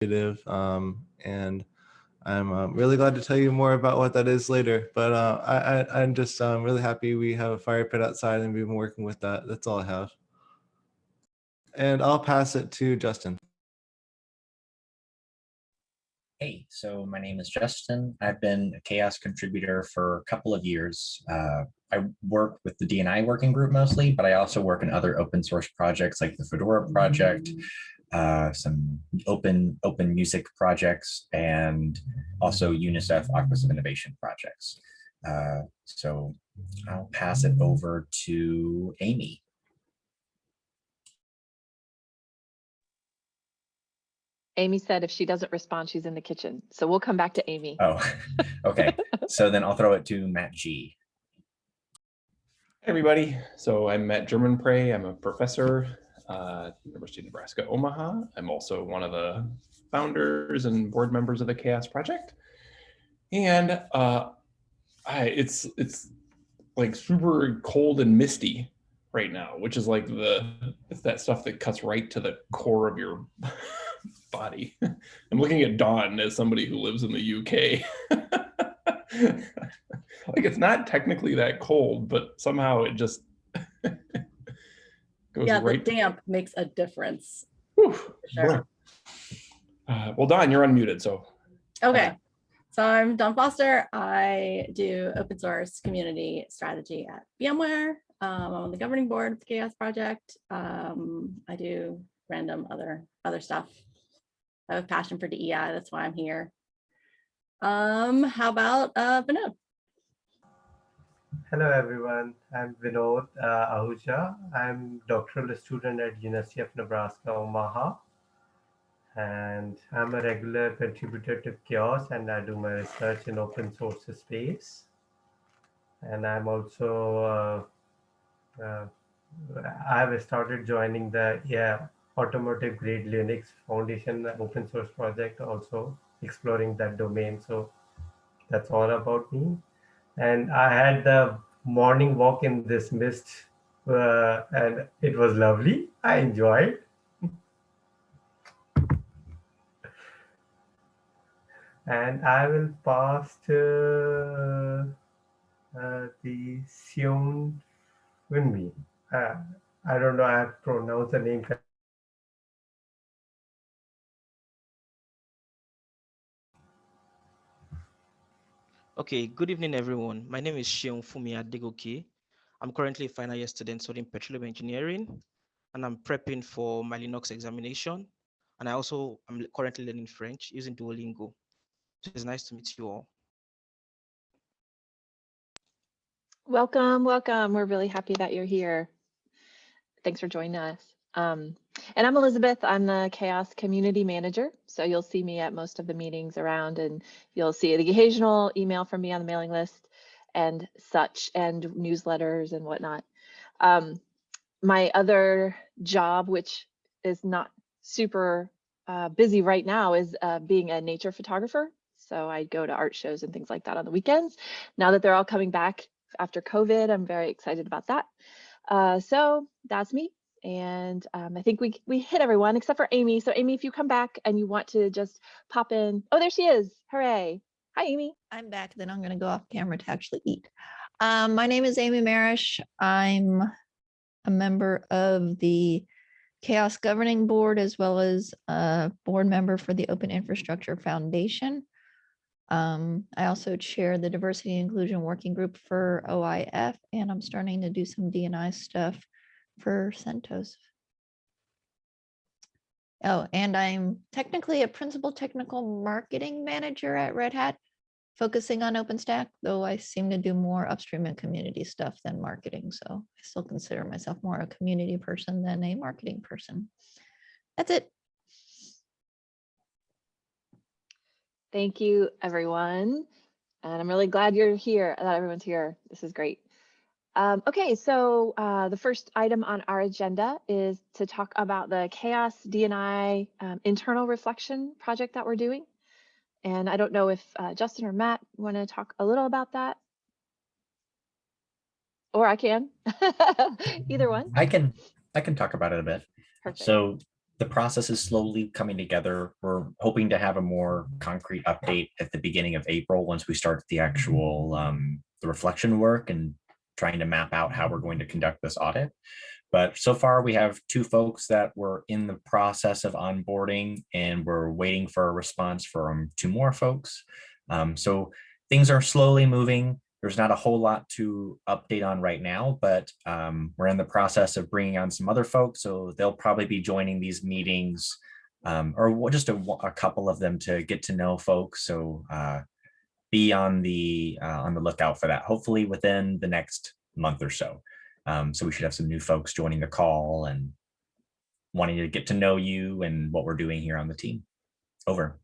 initiative. Um, and I'm um, really glad to tell you more about what that is later. But uh, I, I, I'm just um, really happy we have a fire pit outside and we've been working with that. That's all I have. And I'll pass it to Justin. Hey, so my name is Justin. I've been a CHAOSS contributor for a couple of years. Uh, I work with the DNI working group mostly, but I also work in other open source projects like the Fedora project, uh, some open open music projects, and also UNICEF Office of Innovation projects. Uh, so I'll pass it over to Amy. Amy said if she doesn't respond, she's in the kitchen. So we'll come back to Amy. Oh, okay. so then I'll throw it to Matt G. Hey everybody, so I'm Matt Germonprez. I'm a professor uh, University of Nebraska, Omaha. I'm also one of the founders and board members of the CHAOSS Project. And uh, I, it's it's like super cold and misty right now, which is like the it's that stuff that cuts right to the core of your body. I'm looking at Dawn as somebody who lives in the UK. like it's not technically that cold, but somehow it just goes Yeah, the damp makes a difference. Sure. Uh, well, Dawn, you're unmuted, so Okay, so I'm Dawn Foster. I do open source community strategy at VMware. Um, I'm on the governing board of the CHAOSS Project. Um, I do random other other stuff. I have a passion for DEI. That's why I'm here. Um, how about uh, Vinod? Hello everyone, I'm Vinod uh, Ahuja. I'm doctoral student at University of Nebraska, Omaha. And I'm a regular contributor to CHAOSS, and I do my research in open source space. And I'm also, uh, uh, I've started joining the yeah, automotive grade Linux Foundation open source project, also exploring that domain. So that's all about me and I had the morning walk in this mist, uh, and it was lovely. I enjoyed. and I will pass to uh, the Sion Winmi. Uh, I don't know how to pronounce the name. Okay, good evening, everyone. My name is Shion Fumi Adegoke. I'm currently a final year student studying petroleum engineering, and I'm prepping for my Linux examination. And I also am currently learning French using Duolingo. So it's nice to meet you all. Welcome, welcome. We're really happy that you're here. Thanks for joining us. Um, and I'm Elizabeth. I'm the CHAOSS Community Manager. So you'll see me at most of the meetings around and you'll see the occasional email from me on the mailing list and such and newsletters and whatnot. Um, my other job, which is not super uh, busy right now, is uh, being a nature photographer. So I go to art shows and things like that on the weekends. Now that they're all coming back after COVID, I'm very excited about that. Uh, so that's me. And um, I think we we hit everyone except for Amy. So Amy, if you come back and you want to just pop in. Oh, there she is. Hooray. Hi, Amy. I'm back, then I'm gonna go off camera to actually eat. Um, my name is Amy Marrich. I'm a member of the CHAOSS Governing Board as well as a board member for the Open Infrastructure Foundation. Um, I also chair the Diversity Inclusion Working Group for OIF, and I'm starting to do some DNI stuff for CentOS. Oh, and I'm technically a principal technical marketing manager at Red Hat, focusing on OpenStack, though I seem to do more upstream and community stuff than marketing. So I still consider myself more a community person than a marketing person. That's it. Thank you, everyone. And I'm really glad you're here, that everyone's here. This is great. Um, okay, so uh, the first item on our agenda is to talk about the CHAOSS DNI um, internal reflection project that we're doing. And I don't know if uh, Justin or Matt want to talk a little about that. Or I can, either one. I can I can talk about it a bit. Perfect. So the process is slowly coming together. We're hoping to have a more concrete update at the beginning of April, once we start the actual, um, the reflection work and trying to map out how we're going to conduct this audit. But so far, we have two folks that were in the process of onboarding and we're waiting for a response from two more folks. Um, so things are slowly moving. There's not a whole lot to update on right now, but um, we're in the process of bringing on some other folks. So they'll probably be joining these meetings um, or just a, a couple of them to get to know folks. So uh, be on the uh, on the lookout for that. Hopefully within the next month or so. Um, so we should have some new folks joining the call and wanting to get to know you and what we're doing here on the team. Over.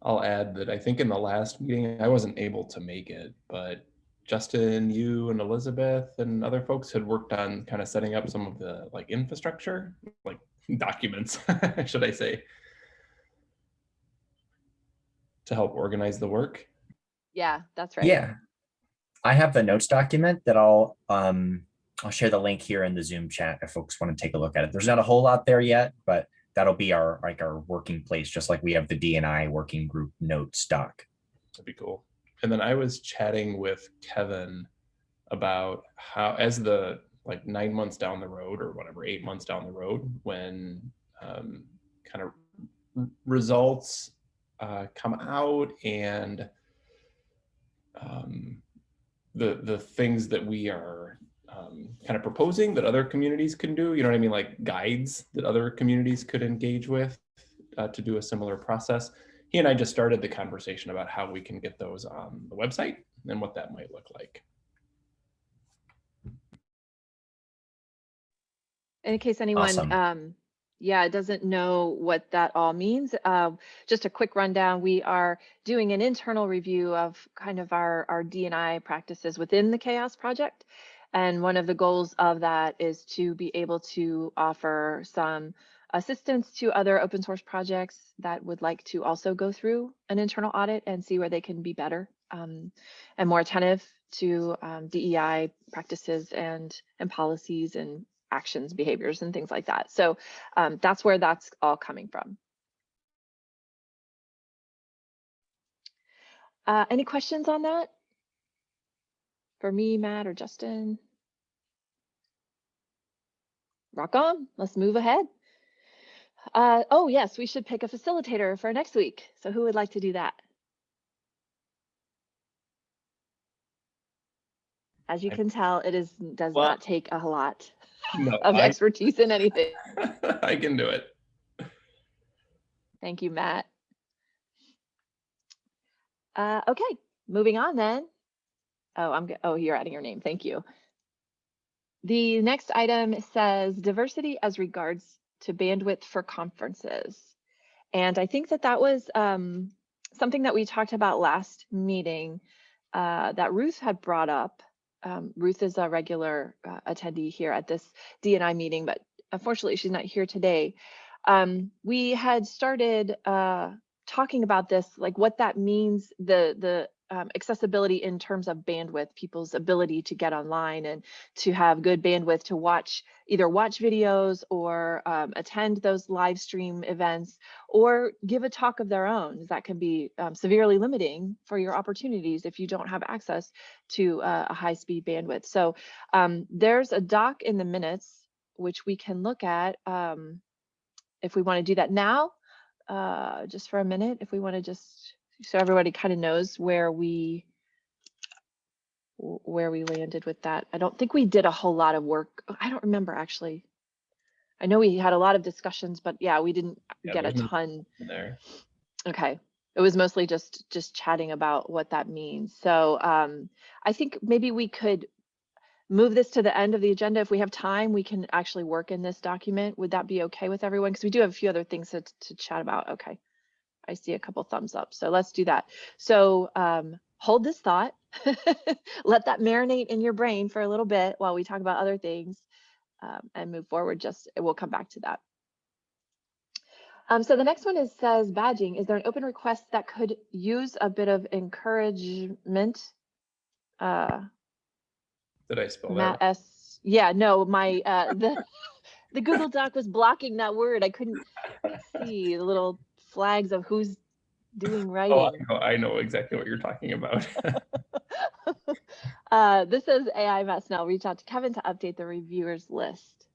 I'll add that I think in the last meeting, I wasn't able to make it, but Justin, you and Elizabeth and other folks had worked on kind of setting up some of the like infrastructure, like documents, should I say, to help organize the work. Yeah, that's right. Yeah. I have the notes document that I'll um I'll share the link here in the Zoom chat if folks want to take a look at it. There's not a whole lot there yet, but that'll be our like our working place, just like we have the DNI working group notes doc. That'd be cool. And then I was chatting with Kevin about how, as the like nine months down the road or whatever, eight months down the road, when um, kind of results uh, come out and um, the the things that we are um, kind of proposing that other communities can do. You know what I mean? Like guides that other communities could engage with uh, to do a similar process he and I just started the conversation about how we can get those on the website and what that might look like. In case anyone, Awesome. um, yeah, it doesn't know what that all means, uh, just a quick rundown. We are doing an internal review of kind of our, our D&I practices within the CHAOSS Project. And one of the goals of that is to be able to offer some assistance to other open source projects that would like to also go through an internal audit and see where they can be better um, and more attentive to um, DEI practices and and policies and actions, behaviors, and things like that. So um, that's where that's all coming from. Uh, any questions on that? For me, Matt, or Justin? Rock on, let's move ahead. Uh, oh, yes, we should pick a facilitator for next week. So who would like to do that? As you can tell, it is does Well- not take a lot No, of I, expertise in anything. I can do it. Thank you, Matt. Uh, okay, moving on then. Oh, I'm, oh, you're adding your name. Thank you. The next item says diversity as regards to bandwidth for conferences. And I think that that was um, something that we talked about last meeting uh, that Ruth had brought up. Um, Ruth is a regular uh, attendee here at this DNI meeting, but unfortunately she's not here today. Um, we had started uh, talking about this, like what that means, the the um, accessibility in terms of bandwidth, people's ability to get online and to have good bandwidth to watch either watch videos or um, attend those live stream events or give a talk of their own. That can be um, severely limiting for your opportunities if you don't have access to uh, a high speed bandwidth. So um, there's a doc in the minutes which we can look at. Um, if we want to do that now, uh, just for a minute, if we want to just, so everybody kind of knows where we, where we landed with that. I don't think we did a whole lot of work. I don't remember actually. I know we had a lot of discussions, but yeah, we didn't Yeah, get a ton. There. Okay. It was mostly just just chatting about what that means. So um, I think maybe we could move this to the end of the agenda. If we have time, we can actually work in this document. Would that be okay with everyone? Because we do have a few other things to, to chat about. Okay. I see a couple thumbs up. So let's do that. So um, hold this thought. Let that marinate in your brain for a little bit while we talk about other things um, and move forward. Just we'll come back to that. Um, so the next one is says badging. Is there an open request that could use a bit of encouragement? Uh, Did I spell Matt that? S. Yeah, no, my uh, the the Google Doc was blocking that word. I couldn't see the little flags of who's doing right. Oh. I know, I know exactly what you're talking about. uh, this is AI Matt Snell reach out to Kevin to update the reviewers list.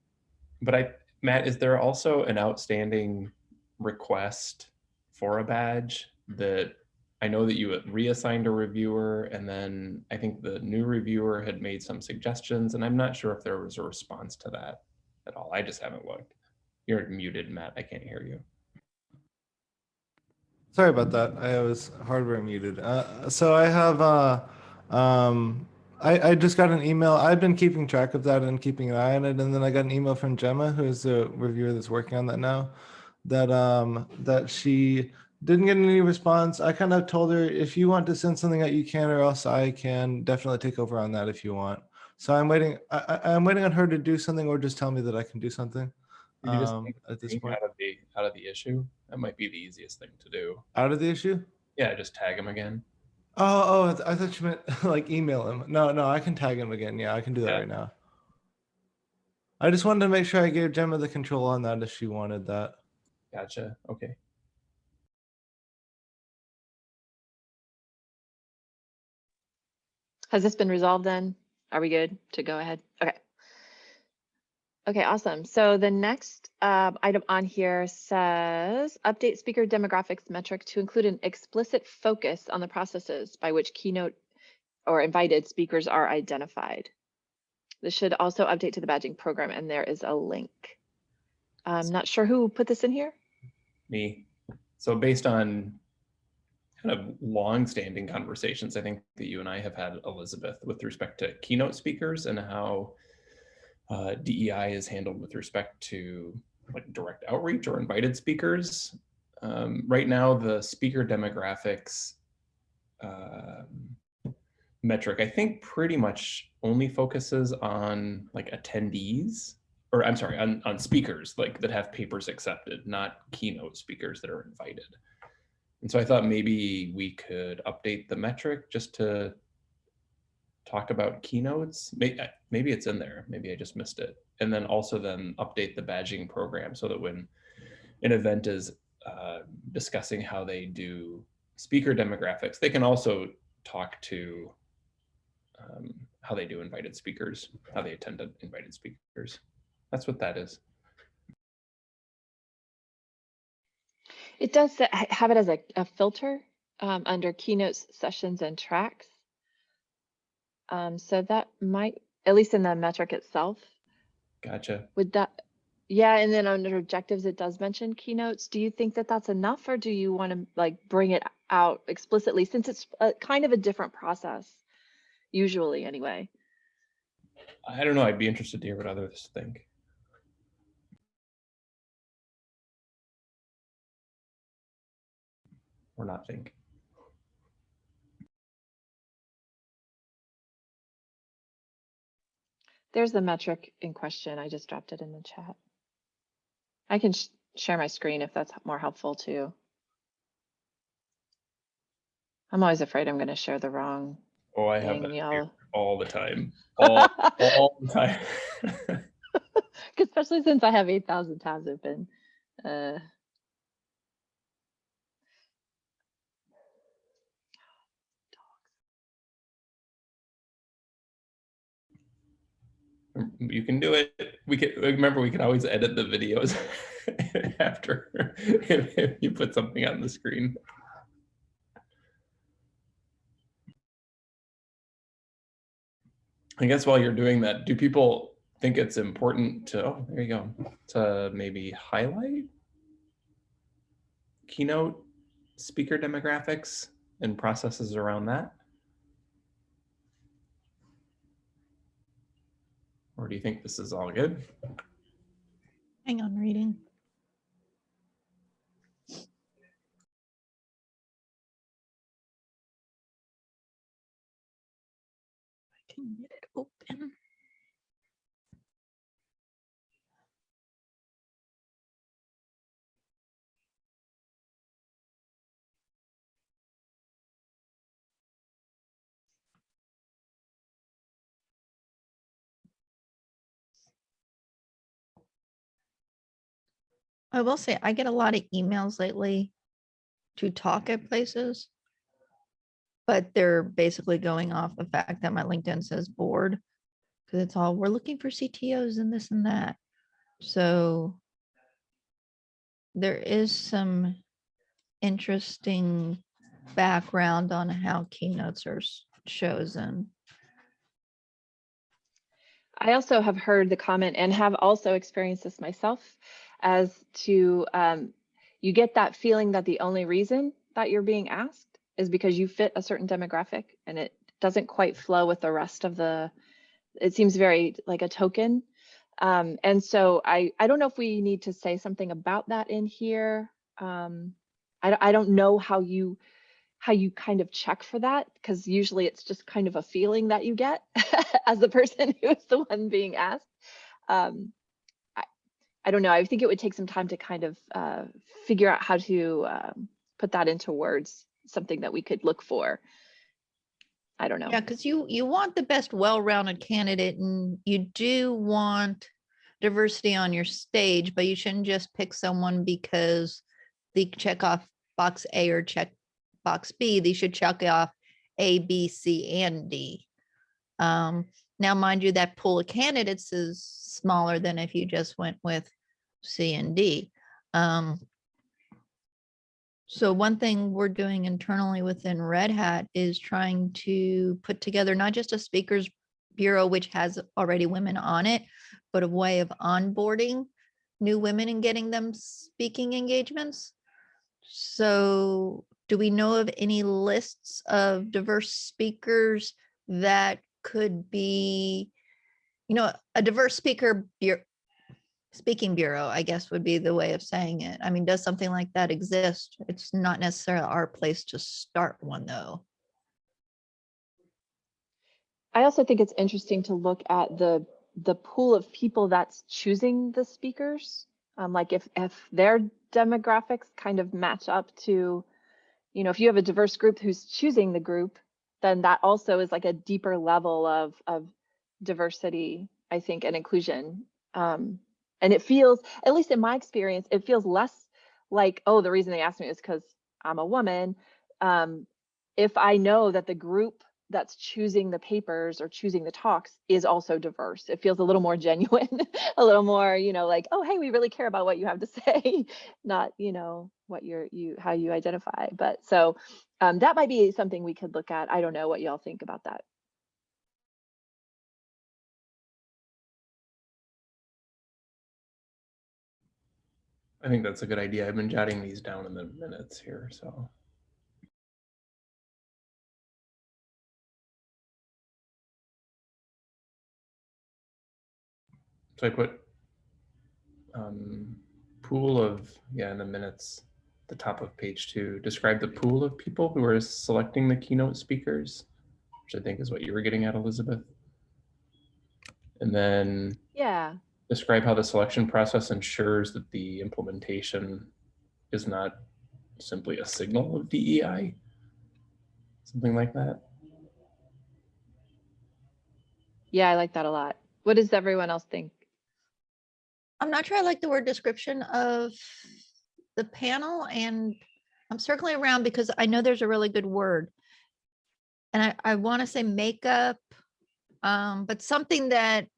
But I, Matt, is there also an outstanding request for a badge that I know that you reassigned a reviewer and then I think the new reviewer had made some suggestions and I'm not sure if there was a response to that at all. I just haven't looked. You're muted, Matt. I can't hear you. Sorry about that. I was hardware muted. Uh, so I have, uh, um, I, I just got an email. I've been keeping track of that and keeping an eye on it. And then I got an email from Gemma, who's the reviewer that's working on that now, that, um, that she didn't get any response. I kind of told her, if you want to send something out, you can, or else I can definitely take over on that if you want. So I'm waiting, I, I'm waiting on her to do something or just tell me that I can do something. Could you just Um, at this point, out of the out of the issue. That might be the easiest thing to do. out of the issue? Yeah, just tag him again. Oh, oh, I th- I thought you meant like email him. No, no, I can tag him again. Yeah, I can do that Yeah. right now. I just wanted to make sure I gave Gemma the control on that if she wanted that. Gotcha. Okay. Has this been resolved then? Are we good to go ahead? Okay. Awesome. So the next um, item on here says update speaker demographics metric to include an explicit focus on the processes by which keynote or invited speakers are identified. This should also update to the badging program and there is a link. I'm not sure who put this in here. Me. So based on kind of long-standing conversations, I think that you and I have had, Elizabeth, with respect to keynote speakers and how uh, DEI is handled with respect to like direct outreach or invited speakers. Um, right now, the speaker demographics um, metric, I think pretty much only focuses on like attendees or I'm sorry, on, on speakers like that have papers accepted, not keynote speakers that are invited. And so I thought maybe we could update the metric just to talk about keynotes. Maybe, it's in there. Maybe I just missed it. And then also then update the badging program so that when an event is uh, discussing how they do speaker demographics, they can also talk to um, how they do invited speakers, how they attend invited speakers. That's what that is. It does have it as a, a filter um, under keynotes, sessions, and tracks. Um, so that might, at least in the metric itself, Gotcha. would that, yeah, and then under objectives, it does mention keynotes. Do you think that that's enough or do you want to like bring it out explicitly since it's a, kind of a different process, usually anyway? I don't know. I'd be interested to hear what others think. Or not think. There's the metric in question. I just dropped it in the chat. I can sh share my screen if that's more helpful too. I'm always afraid I'm going to share the wrong Oh, I have that all the time. All, all the time. especially since I have 8,000 tabs open. Uh, you can do it. We can remember we can always edit the videos after if, if you put something on the screen. I guess while you're doing that, do people think it's important to, oh, there you go, to maybe highlight keynote speaker demographics and processes around that? Or do you think this is all good? Hang on, reading. I can get it open. I will say, I get a lot of emails lately to talk at places. But they're basically going off the fact that my LinkedIn says board. Cause it's all, we're looking for CTOs and this and that. So. There is some interesting background on how keynotes are chosen. I also have heard the comment and have also experienced this myself as to um, you get that feeling that the only reason that you're being asked is because you fit a certain demographic and it doesn't quite flow with the rest of the it seems very like a token um, and so I, I don't know if we need to say something about that in here um, I, don't- I don't know how you how you kind of check for that because usually it's just kind of a feeling that you get as the person who is the one being asked. Um, I don't know. I think it would take some time to kind of uh, figure out how to um, put that into words, something that we could look for. I don't know. Yeah, because you, you want the best well-rounded candidate and you do want diversity on your stage, but you shouldn't just pick someone because they check off box A or check box B. They should check off A, B, C, and D. Um, now, mind you, that pool of candidates is smaller than if you just went with C and D. Um, so one thing we're doing internally within Red Hat is trying to put together not just a speakers bureau, which has already women on it, but a way of onboarding new women and getting them speaking engagements. So do we know of any lists of diverse speakers that could be, you know, a diverse speaker bureau, speaking bureau, I guess would be the way of saying it. I mean, does something like that exist? It's not necessarily our place to start one though. I also think it's interesting to look at the the pool of people that's choosing the speakers. Um, like if if their demographics kind of match up to, you know, if you have a diverse group who's choosing the group, then that also is like a deeper level of of diversity, I think, and inclusion. Um, and it feels, at least in my experience, it feels less like, oh, the reason they asked me is because I'm a woman. Um, if I know that the group that's choosing the papers or choosing the talks is also diverse. It feels a little more genuine, a little more, you know, like, oh, hey, we really care about what you have to say, not, you know, what you're, you, how you identify. But so um, that might be something we could look at. I don't know what y'all think about that. I think that's a good idea. I've been jotting these down in the minutes here, so. So I put um, pool of, yeah, in the minutes, the top of page two, describe the pool of people who are selecting the keynote speakers, which I think is what you were getting at, Elizabeth. And then Yeah. Describe how the selection process ensures that the implementation is not simply a signal of DEI. Something like that. Yeah, I like that a lot. What does everyone else think? I'm not sure I like the word description of the panel and I'm circling around because I know there's a really good word. And I, I want to say makeup, um, but something that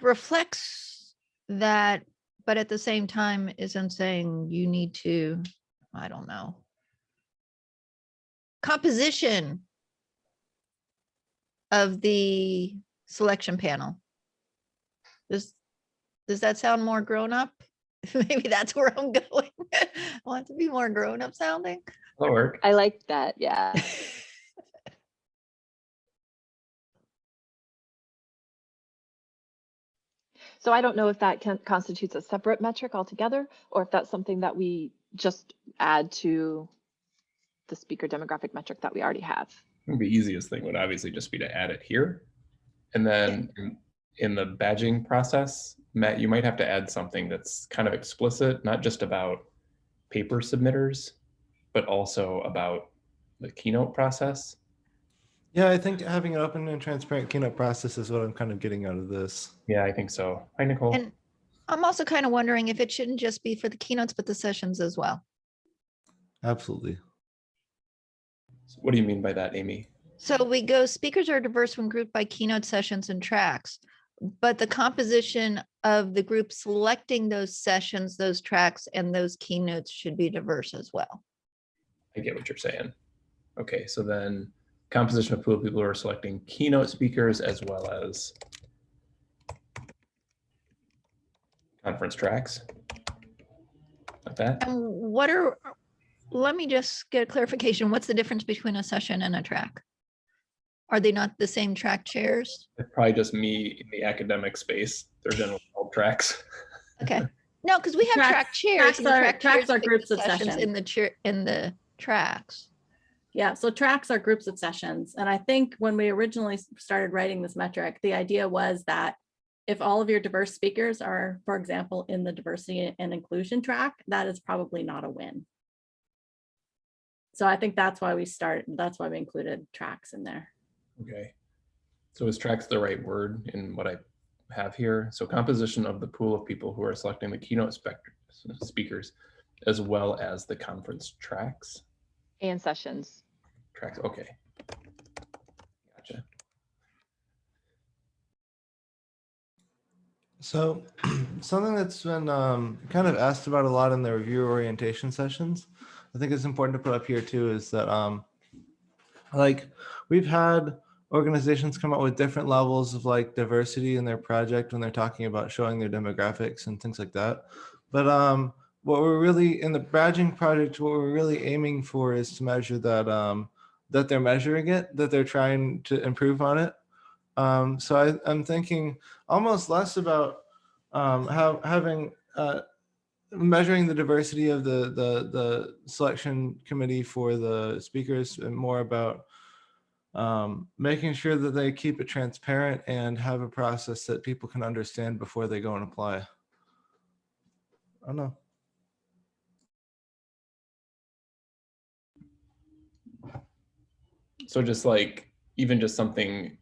reflects that, but at the same time isn't saying you need to, I don't know. Composition of the selection panel. Does, does that sound more grown up? Maybe that's where I'm going. I want it to be more grown up sounding. That'll work. I like that. Yeah. So I don't know if that can, constitutes a separate metric altogether, or if that's something that we just add to the speaker demographic metric that we already have. The easiest thing would obviously just be to add it here. And then in- in the badging process, Matt, you might have to add something that's kind of explicit, not just about paper submitters, but also about the keynote process. Yeah, I think having an open and transparent keynote process is what I'm kind of getting out of this. Yeah, I think so. Hi, Nicole. And I'm also kind of wondering if it shouldn't just be for the keynotes, but the sessions as well. Absolutely. So What do you mean by that, Amy? So we go, speakers are diverse when grouped by keynote sessions and tracks. But the composition of the group selecting those sessions, those tracks and those keynotes should be diverse as well. I get what you're saying. Okay, so then composition of pool of people who are selecting keynote speakers as well as conference tracks. Like that? And what are, let me just get a clarification. What's the difference between a session and a track? Are they not the same track chairs? It's probably just me in the academic space. They're generally called tracks. Okay, no, because we have Tracks- track chairs. tracks are- track tracks chairs are groups of sessions session. In the chair, in the tracks. Yeah, so tracks are groups of sessions. And I think when we originally started writing this metric, the idea was that if all of your diverse speakers are, for example, in the diversity and inclusion track, that is probably not a win. So I think that's why we start, that's why we included tracks in there. Okay. So is tracks the right word in what I have here? So composition of the pool of people who are selecting the keynote speakers as well as the conference tracks. And sessions. Tracks, okay. Gotcha. So something that's been um, kind of asked about a lot in the review orientation sessions, I think it's important to put up here too, is that um, like we've had organizations come up with different levels of like diversity in their project when they're talking about showing their demographics and things like that. But um, what we're really in the badging project, what we're really aiming for is to measure that um, that they're measuring it, that they're trying to improve on it. Um, so I, I'm thinking almost less about um, how having uh, measuring the diversity of the, the the selection committee for the speakers and more about um, making sure that they keep it transparent and have a process that people can understand before they go and apply. I don't know. So just like, even just something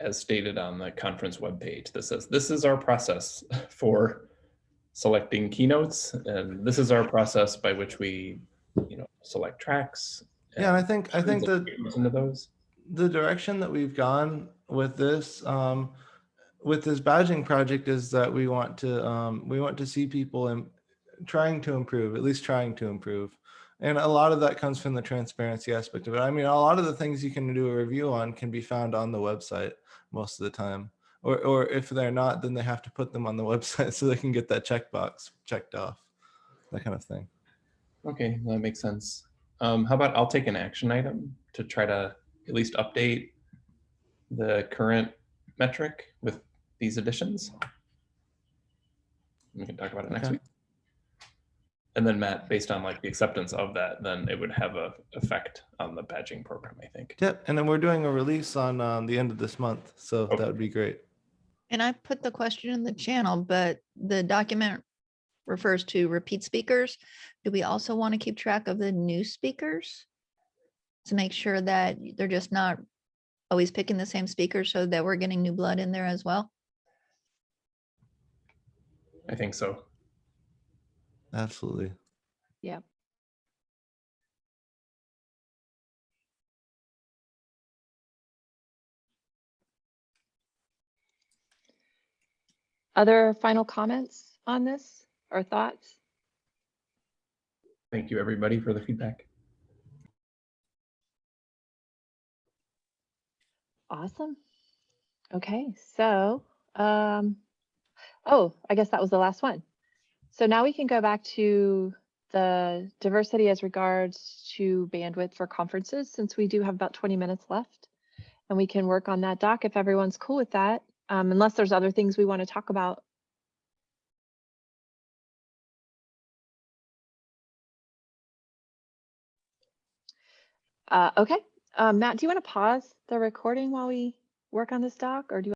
as stated on the conference webpage that says, this is our process for selecting keynotes. And this is our process by which we, you know, select tracks. Yeah, and I think I think that Into those. the direction that we've gone with this um, with this badging project is that we want to um, we want to see people in, trying to improve at least trying to improve and a lot of that comes from the transparency aspect of it i mean a lot of the things you can do a review on can be found on the website most of the time or, or if they're not then they have to put them on the website so they can get that checkbox checked off that kind of thing Okay, that makes sense. Um, how about I'll take an action item to try to at least update the current metric with these additions. We can talk about it next Okay. week. And then Matt, based on like the acceptance of that, then it would have a effect on the badging program, I think. yep and then we're doing a release on um, the end of this month so Okay. that would be great And I put the question in the channel, but the document refers to repeat speakers. Do we also want to keep track of the new speakers? To make sure that they're just not always picking the same speakers so that we're getting new blood in there as well? I think so. Absolutely Yeah. Other final comments on this or thoughts? Thank you, everybody, for the feedback. Awesome. Okay, so, um, oh, I guess that was the last one. So now we can go back to the diversity as regards to bandwidth for conferences, since we do have about 20 minutes left. And we can work on that doc if everyone's cool with that, um, unless there's other things we want to talk about. Uh, okay, um, Matt, do you want to pause the recording while we work on this doc, or do you?